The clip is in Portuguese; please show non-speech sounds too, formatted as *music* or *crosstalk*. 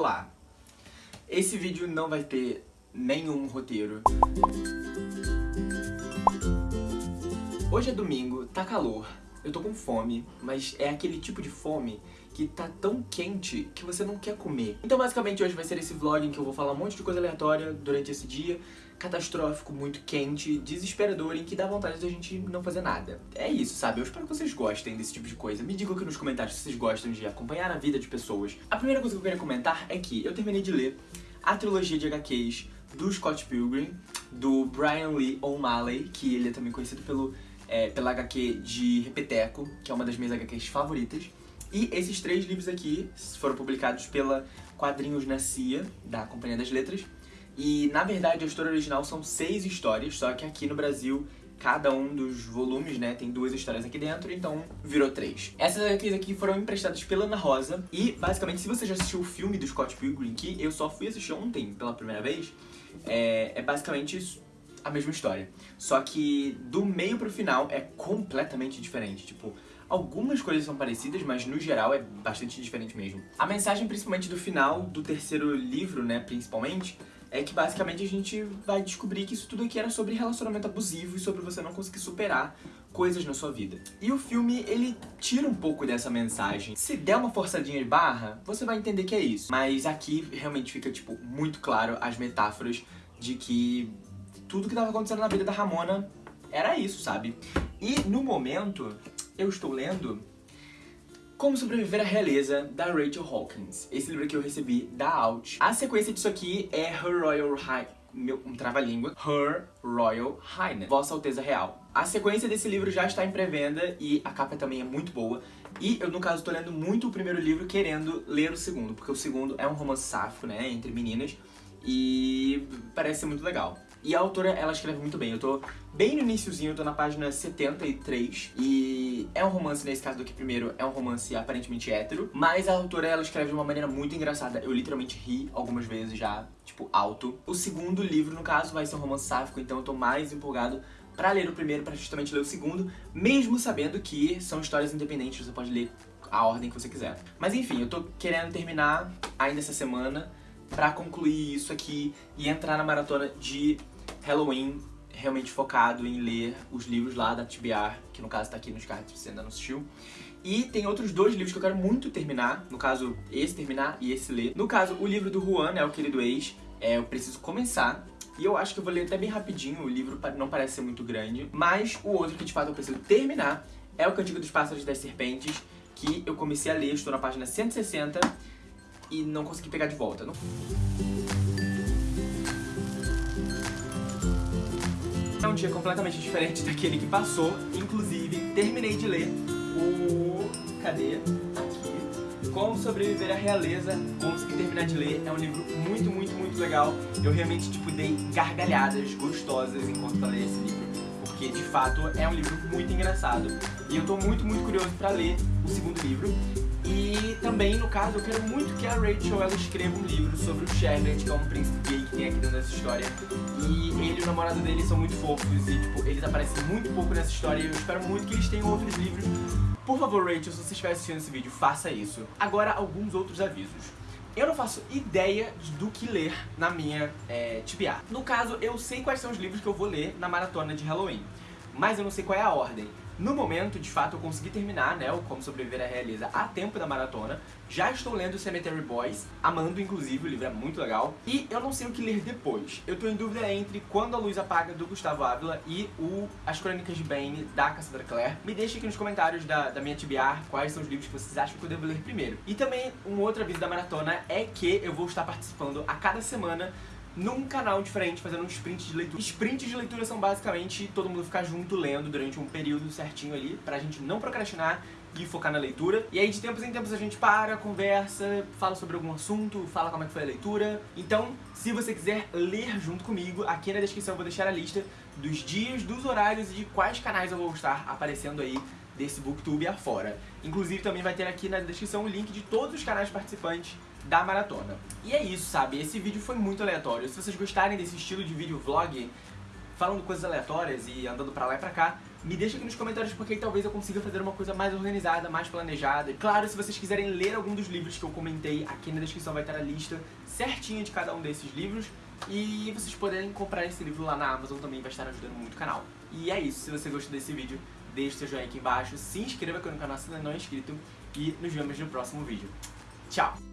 Olá! Esse vídeo não vai ter nenhum roteiro. Hoje é domingo, tá calor, eu tô com fome, mas é aquele tipo de fome que tá tão quente que você não quer comer. Então basicamente hoje vai ser esse vlog em que eu vou falar um monte de coisa aleatória durante esse dia, catastrófico, muito quente, desesperador, em que dá vontade de a gente não fazer nada. É isso, sabe? Eu espero que vocês gostem desse tipo de coisa. Me digam aqui nos comentários se vocês gostam de acompanhar a vida de pessoas. A primeira coisa que eu queria comentar é que eu terminei de ler a trilogia de HQs do Scott Pilgrim, do Brian Lee O'Malley, que ele é também conhecido pelo, é, pela HQ de Repeteco, que é uma das minhas HQs favoritas. E esses três livros aqui foram publicados pela Quadrinhos na CIA, da Companhia das Letras. E, na verdade, a história original são seis histórias, só que aqui no Brasil cada um dos volumes, né, tem duas histórias aqui dentro, então virou três. Essas HQs aqui foram emprestadas pela Ana Rosa, e basicamente se você já assistiu o filme do Scott Pilgrim, que eu só fui assistir ontem pela primeira vez, é, é basicamente a mesma história. Só que do meio pro final é completamente diferente, tipo... Algumas coisas são parecidas, mas no geral é bastante diferente mesmo. A mensagem, principalmente do final do terceiro livro, né, principalmente, é que basicamente a gente vai descobrir que isso tudo aqui era sobre relacionamento abusivo e sobre você não conseguir superar coisas na sua vida. E o filme, ele tira um pouco dessa mensagem. Se der uma forçadinha de barra, você vai entender que é isso. Mas aqui realmente fica, tipo, muito claro as metáforas de que tudo que estava acontecendo na vida da Ramona era isso, sabe? E no momento, eu estou lendo Como Sobreviver à Realeza, da Rachel Hawkins. Esse livro que eu recebi da Out. A sequência disso aqui é Her Royal High... Meu, um trava-língua. Her Royal Highness, Vossa Alteza Real. A sequência desse livro já está em pré-venda e a capa também é muito boa. E eu, no caso, estou lendo muito o primeiro livro querendo ler o segundo, porque o segundo é um romance sáfico, né, entre meninas, e parece ser muito legal. E a autora, ela escreve muito bem. Eu tô bem no iníciozinho, eu tô na página 73. E é um romance, nesse caso do que primeiro, é um romance aparentemente hétero. Mas a autora, ela escreve de uma maneira muito engraçada. Eu literalmente ri algumas vezes já, tipo, alto. O segundo livro, no caso, vai ser um romance sáfico, então eu tô mais empolgado pra ler o primeiro, pra justamente ler o segundo. Mesmo sabendo que são histórias independentes, você pode ler a ordem que você quiser. Mas enfim, eu tô querendo terminar ainda essa semana pra concluir isso aqui e entrar na maratona de Halloween realmente focado em ler os livros lá da TBR, que no caso tá aqui nos cards se você ainda não assistiu. E tem outros dois livros que eu quero muito terminar, no caso esse terminar e esse ler. No caso, o livro do Juan, né, o querido ex, é, eu preciso começar. E eu acho que eu vou ler até bem rapidinho, o livro não parece ser muito grande. Mas o outro que de fato eu preciso terminar é o Cantigo dos Pássaros das Serpentes, que eu comecei a ler, estou na página 160 e não consegui pegar de volta. Não... É um dia completamente diferente *laughs* daquele que passou, inclusive terminei de ler o... cadê? Aqui. Como Sobreviver à Realeza, consegui terminar de ler, é um livro muito, muito, muito legal. Eu realmente, tipo, dei gargalhadas gostosas enquanto falei esse livro, porque de fato é um livro muito engraçado. E eu tô muito, muito curioso pra ler o segundo livro. Também, no caso, eu quero muito que a Rachel ela escreva um livro sobre o Charlotte, que é um príncipe gay que tem aqui dentro dessa história. E ele e o namorado dele são muito fofos e, tipo, eles aparecem muito pouco nessa história e eu espero muito que eles tenham outros livros. Por favor, Rachel, se você estiver assistindo esse vídeo, faça isso. Agora, alguns outros avisos. Eu não faço ideia do que ler na minha é, TBA. No caso, eu sei quais são os livros que eu vou ler na maratona de Halloween, mas eu não sei qual é a ordem. No momento, de fato, eu consegui terminar, né, o Como Sobreviver à Realeza a tempo da maratona. Já estou lendo Cemetery Boys, amando inclusive, o livro é muito legal. E eu não sei o que ler depois. Eu estou em dúvida entre Quando a Luz Apaga, do Gustavo Ávila, e o As Crônicas de Bane, da Cassandra Clare. Me deixe aqui nos comentários da, da minha TBR quais são os livros que vocês acham que eu devo ler primeiro. E também, um outro aviso da maratona é que eu vou estar participando a cada semana num canal diferente, fazendo um sprint de leitura. Sprints de leitura são basicamente todo mundo ficar junto lendo durante um período certinho ali, pra gente não procrastinar e focar na leitura. E aí de tempos em tempos a gente para, conversa, fala sobre algum assunto, fala como é que foi a leitura. Então, se você quiser ler junto comigo, aqui na descrição eu vou deixar a lista dos dias, dos horários e de quais canais eu vou estar aparecendo aí desse Booktube afora. Inclusive também vai ter aqui na descrição o link de todos os canais participantes da maratona. E é isso, sabe? Esse vídeo foi muito aleatório. Se vocês gostarem desse estilo de vídeo vlog, falando coisas aleatórias e andando pra lá e pra cá, me deixa aqui nos comentários porque talvez eu consiga fazer uma coisa mais organizada, mais planejada. Claro, se vocês quiserem ler algum dos livros que eu comentei, aqui na descrição vai estar a lista certinha de cada um desses livros. E vocês poderem comprar esse livro lá na Amazon também vai estar ajudando muito o canal. E é isso, se você gostou desse vídeo, deixe seu joinha aqui embaixo, se inscreva aqui no canal se ainda não é inscrito e nos vemos no próximo vídeo. Tchau!